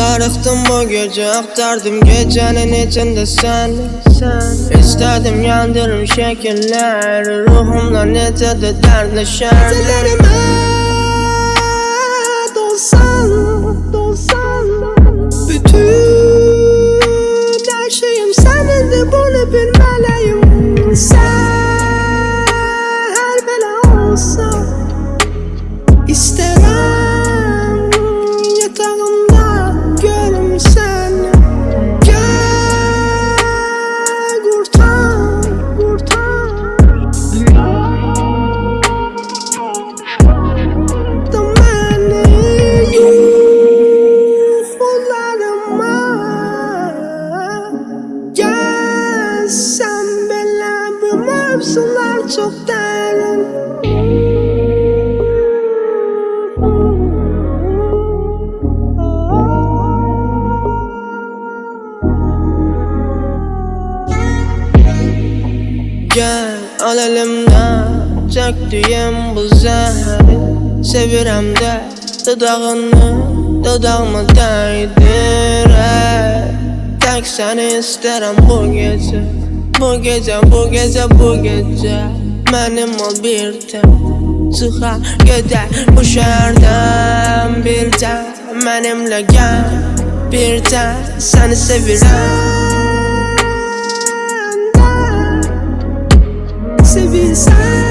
Baktım bu gece aktardım gecenin içinde sen. İstedim yandırım şekiller Ruhumla neticede dertleşen Gecelerime dolsan, dolsan Bütün her şeyim senindi bunu bilmeliyim Sen mevzular çok derin Gel al elimden Çektiğim bu zehri. Sevirem de Dudağını Dudağıma değdir. Tek seni isterim bu gece Bu gece bu gece bu gece Benim ol bir tek Çıkar gider bu şehirden bir tek Benimle gel bir tek Seni sevirem. Sevilsen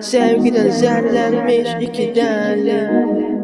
Sevgiden zerlenmiş iki deli